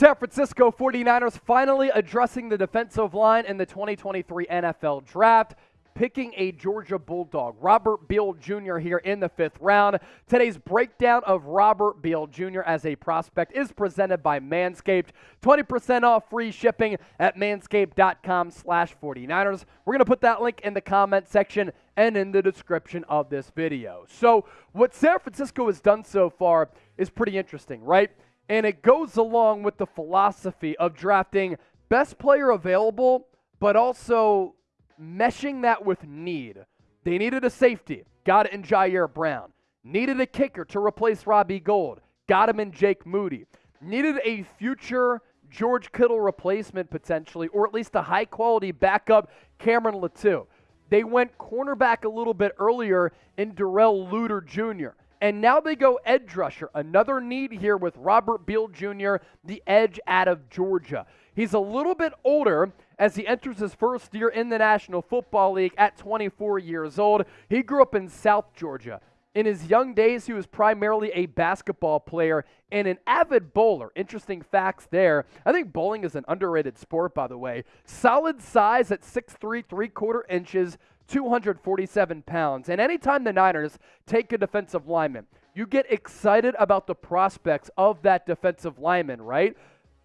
San Francisco 49ers finally addressing the defensive line in the 2023 NFL Draft picking a Georgia Bulldog, Robert Beal Jr., here in the fifth round. Today's breakdown of Robert Beal Jr. as a prospect is presented by Manscaped. 20% off free shipping at manscaped.com slash 49ers. We're going to put that link in the comment section and in the description of this video. So what San Francisco has done so far is pretty interesting, right? And it goes along with the philosophy of drafting best player available, but also meshing that with need. They needed a safety, got it in Ji'Ayir Brown. Needed a kicker to replace Robbie Gould, got him in Jake Moody. Needed a future George Kittle replacement potentially, or at least a high quality backup, Cameron Latu. They went cornerback a little bit earlier in Darrell Luter Jr. And now they go edge rusher. Another need here with Robert Beal Jr., the edge out of Georgia. He's a little bit older as he enters his first year in the National Football League at 24 years old. He grew up in South Georgia. In his young days, he was primarily a basketball player and an avid bowler. Interesting facts there. I think bowling is an underrated sport, by the way. Solid size at 6'3, 3 quarter inches, 247 pounds. And anytime the Niners take a defensive lineman, you get excited about the prospects of that defensive lineman, right?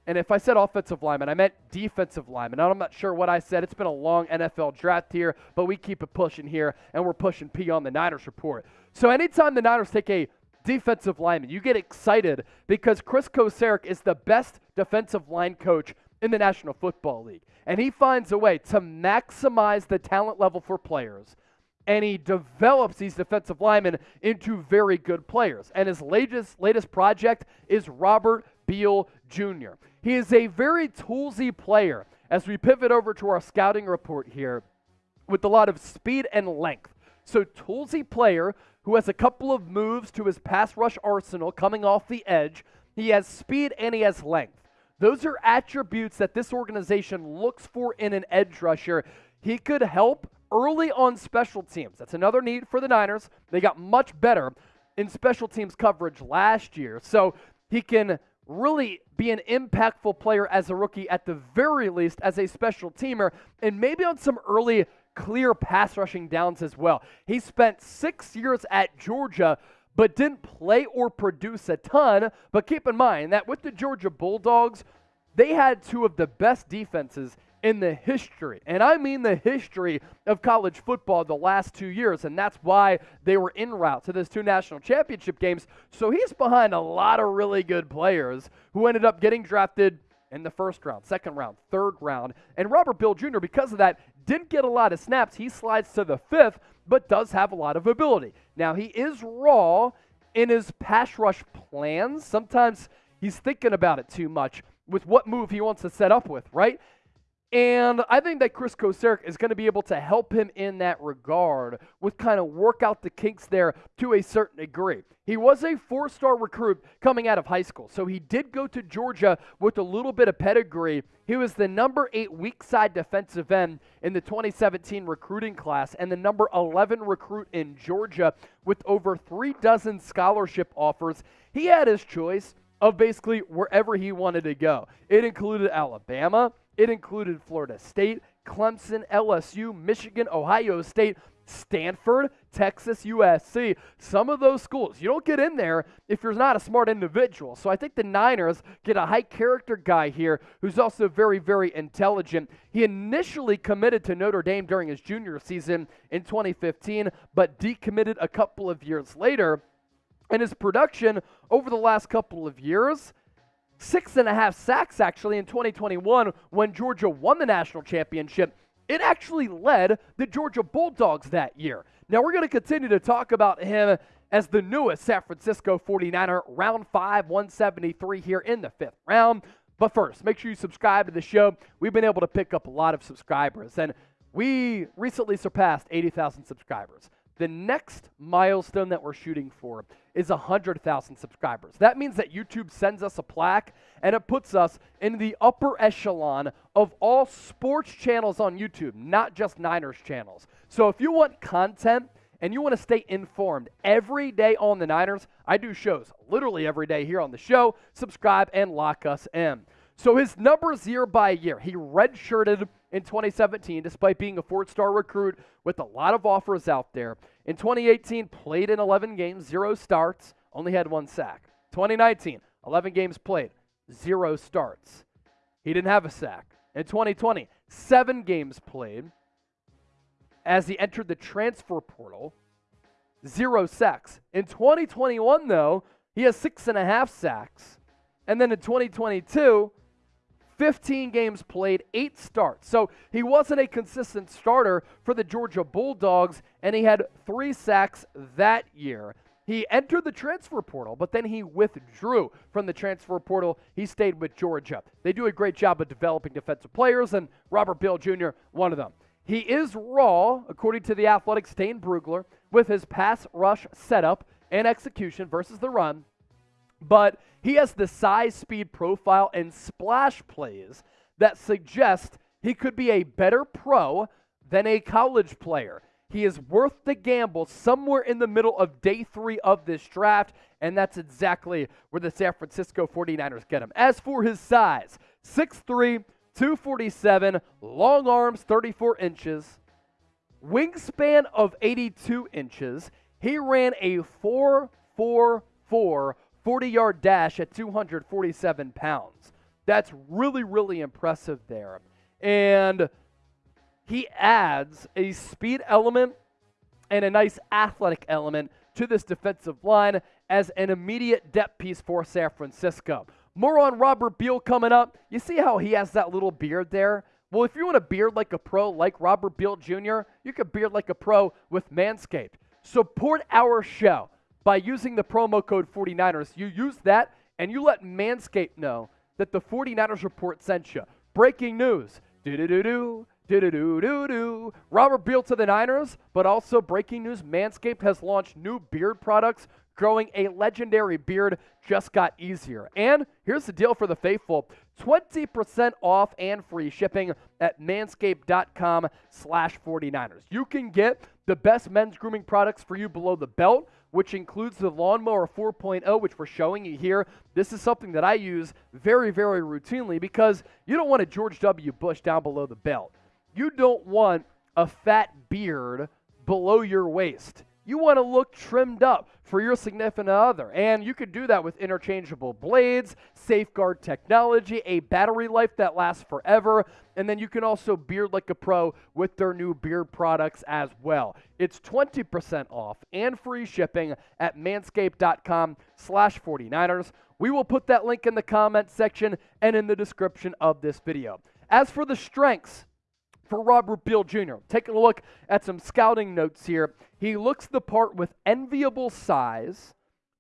And if I said offensive lineman, I meant defensive lineman. I'm not sure what I said. It's been a long NFL draft here, but we keep it pushing here, and we're pushing P on the Niners report. So anytime the Niners take a defensive lineman, you get excited because Chris Kocurek is the best defensive line coach in the National Football League. And he finds a way to maximize the talent level for players. And he develops these defensive linemen into very good players. And his latest, latest project is Robert Beal Jr. He is a very toolsy player as we pivot over to our scouting report here with a lot of speed and length. So, toolsy player who has a couple of moves to his pass rush arsenal coming off the edge. He has speed and he has length. Those are attributes that this organization looks for in an edge rusher. He could help early on special teams. That's another need for the Niners. They got much better in special teams coverage last year. So he can really be an impactful player as a rookie, at the very least, as a special teamer, and maybe on some early clear pass rushing downs as well. He spent six years at Georgia, but didn't play or produce a ton. But keep in mind that with the Georgia Bulldogs, they had two of the best defenses in the history, and I mean the history of college football the last two years, and that's why they were en route to those two national championship games. So he's behind a lot of really good players who ended up getting drafted in the first round, second round, third round. And Robert Beal Jr., because of that, didn't get a lot of snaps. He slides to the fifth, but does have a lot of ability. Now, he is raw in his pass rush plans. Sometimes he's thinking about it too much with what move he wants to set up with, right? And I think that Chris Kocurek is going to be able to help him in that regard with kind of work out the kinks there to a certain degree. He was a four star recruit coming out of high school, so he did go to Georgia with a little bit of pedigree. He was the number eight weak side defensive end in the 2017 recruiting class and the number 11 recruit in Georgia with over three dozen scholarship offers. He had his choice of basically wherever he wanted to go. It included Alabama. It included Florida State, Clemson, LSU, Michigan, Ohio State, Stanford, Texas, USC. Some of those schools, you don't get in there if you're not a smart individual. So I think the Niners get a high character guy here who's also very, very intelligent. He initially committed to Notre Dame during his junior season in 2015, but decommitted a couple of years later. And his production over the last couple of years six and a half sacks actually in 2021 when Georgia won the national championship. It actually led the Georgia Bulldogs that year. Now we're going to continue to talk about him as the newest San Francisco 49er, round 5, 173 here in the fifth round. But first, make sure you subscribe to the show. We've been able to pick up a lot of subscribers, and we recently surpassed 80,000 subscribers. The next milestone that we're shooting for is 100,000 subscribers. That means that YouTube sends us a plaque and it puts us in the upper echelon of all sports channels on YouTube, not just Niners channels. So if you want content and you want to stay informed every day on the Niners, I do shows literally every day here on the show. Subscribe and lock us in. So his numbers year by year, he redshirted in 2017 despite being a four star recruit with a lot of offers out there. In 2018, played in 11 games, zero starts, only had one sack. 2019, 11 games played, zero starts. He didn't have a sack. In 2020, seven games played as he entered the transfer portal, zero sacks. In 2021, though, he has six and a half sacks. And then in 2022, 15 games played, eight starts. So he wasn't a consistent starter for the Georgia Bulldogs, and he had three sacks that year. He entered the transfer portal, but then he withdrew from the transfer portal. He stayed with Georgia. They do a great job of developing defensive players, and Robert Beal Jr., one of them. He is raw, according to the athletic Dane Brugler, with his pass rush setup and execution versus the run, but he has the size, speed profile, and splash plays that suggest he could be a better pro than a college player. He is worth the gamble somewhere in the middle of day three of this draft, and that's exactly where the San Francisco 49ers get him. As for his size, 6'3, 247, long arms, 34 inches, wingspan of 82 inches. He ran a 4'4'4 40 yard dash at 247 pounds. That's really, really impressive there. And he adds a speed element and a nice athletic element to this defensive line as an immediate depth piece for San Francisco. More on Robert Beal coming up. You see how he has that little beard there? Well, if you want a beard like a pro, like Robert Beal Jr., you can beard like a pro with Manscaped. Support our show by using the promo code 49ers. You use that and you let Manscaped know that the 49ers report sent you. Breaking news. Do do do do. Do do do do. Robert Beal to the Niners, but also breaking news Manscaped has launched new beard products. Growing a legendary beard just got easier. And here's the deal for the faithful 20% off and free shipping at manscaped.com slash 49ers. You can get the best men's grooming products for you below the belt which includes the Lawnmower 4.0, which we're showing you here. This is something that I use very, very routinely because you don't want a George W. Bush down below the belt. You don't want a fat beard below your waist. You want to look trimmed up for your significant other. And you can do that with interchangeable blades, safeguard technology, a battery life that lasts forever, and then you can also beard like a pro with their new beard products as well. It's 20% off and free shipping at manscaped.com slash 49ers. We will put that link in the comment section and in the description of this video. As for the strengths, for Robert Beal Jr. Taking a look at some scouting notes here. He looks the part with enviable size,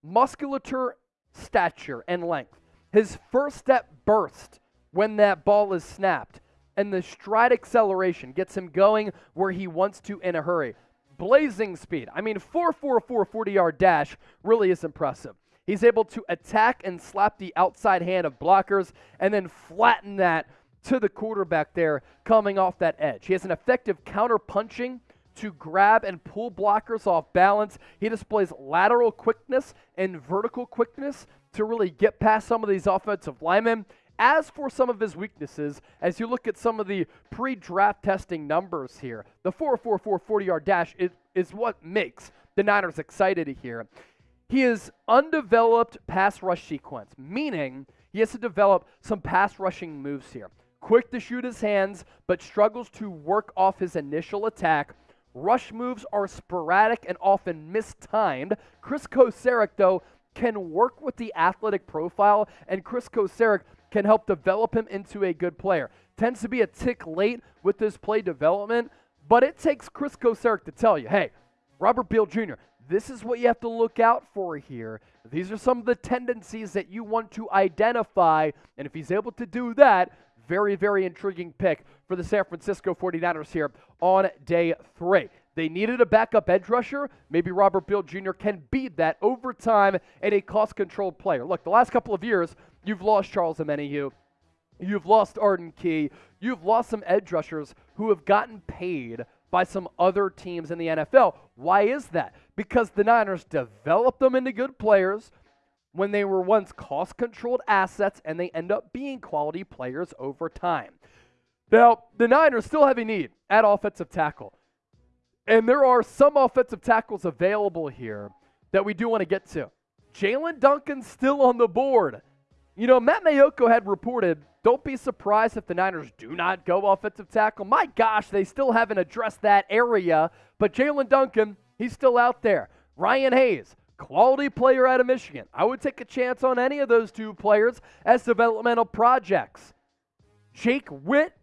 musculature, stature, and length. His first step burst when that ball is snapped, and the stride acceleration gets him going where he wants to in a hurry. Blazing speed. I mean, 4.44 40 yard dash really is impressive. He's able to attack and slap the outside hand of blockers and then flatten that to the quarterback there coming off that edge. He has an effective counter punching to grab and pull blockers off balance. He displays lateral quickness and vertical quickness to really get past some of these offensive linemen. As for some of his weaknesses, as you look at some of the pre draft testing numbers here, the 4.44 40 yard dash is, is what makes the Niners excited here. He is undeveloped pass rush sequence, meaning he has to develop some pass rushing moves here quick to shoot his hands, but struggles to work off his initial attack. Rush moves are sporadic and often mistimed. Chris Kocurek, though, can work with the athletic profile, and Chris Kocurek can help develop him into a good player. Tends to be a tick late with his play development, but it takes Chris Kocurek to tell you, hey, Robert Beal Jr., this is what you have to look out for here. These are some of the tendencies that you want to identify, and if he's able to do that, very, very intriguing pick for the San Francisco 49ers here on day three. They needed a backup edge rusher. Maybe Robert Beal Jr. can beat that over time and a cost controlled player. Look, the last couple of years, you've lost Charles Omenihu. You've lost Arden Key. You've lost some edge rushers who have gotten paid by some other teams in the NFL. Why is that? Because the Niners developed them into good players when they were once cost controlled assets and they end up being quality players over time. Now, the Niners still have a need at offensive tackle. And there are some offensive tackles available here that we do want to get to. Jaelyn Duncan's still on the board. You know, Matt Maiocco had reported don't be surprised if the Niners do not go offensive tackle. My gosh, they still haven't addressed that area. But Jaelyn Duncan, he's still out there. Ryan Hayes, quality player out of Michigan. I would take a chance on any of those two players as developmental projects. Jake Witt,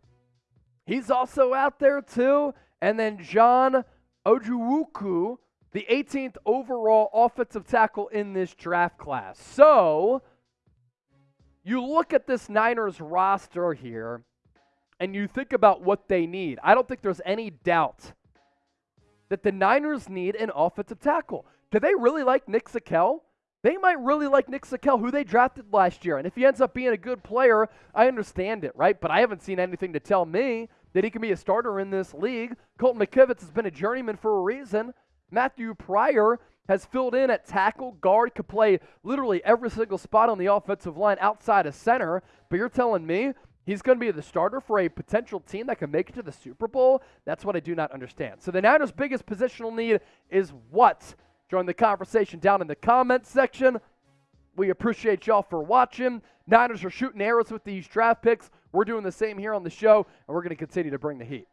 he's also out there too. And then John Ojukwu, the 18th overall offensive tackle in this draft class. So you look at this Niners roster here and you think about what they need. I don't think there's any doubt that the Niners need an offensive tackle. Do they really like Nick Zakelj? They might really like Nick Zakelj, who they drafted last year. And if he ends up being a good player, I understand it, right? But I haven't seen anything to tell me that he can be a starter in this league. Colton McKivitz has been a journeyman for a reason. Matthew Pryor has filled in at tackle, guard, could play literally every single spot on the offensive line outside of center. But you're telling me he's going to be the starter for a potential team that can make it to the Super Bowl? That's what I do not understand. So the Niners' biggest positional need is what? Join the conversation down in the comments section. We appreciate y'all for watching. Niners are shooting arrows with these draft picks. We're doing the same here on the show, and we're going to continue to bring the heat.